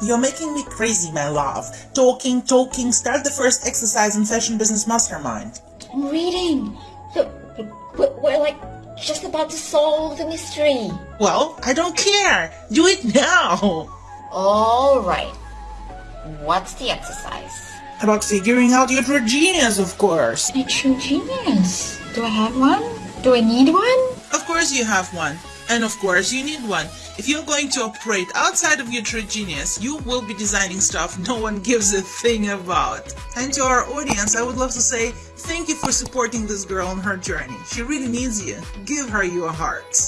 You're making me crazy, my love. Talking, talking, start the first exercise in Fashion Business Mastermind. I'm reading. We're like just about to solve the mystery. Well, I don't care. Do it now. All right. What's the exercise? About figuring out your true genius, of course. A true genius. Do I have one? Do I need one? Of course you have one. And of course you need one. If you're going to operate outside of your true genius, you will be designing stuff no one gives a thing about. And to our audience, I would love to say thank you for supporting this girl on her journey. She really needs you. Give her your hearts.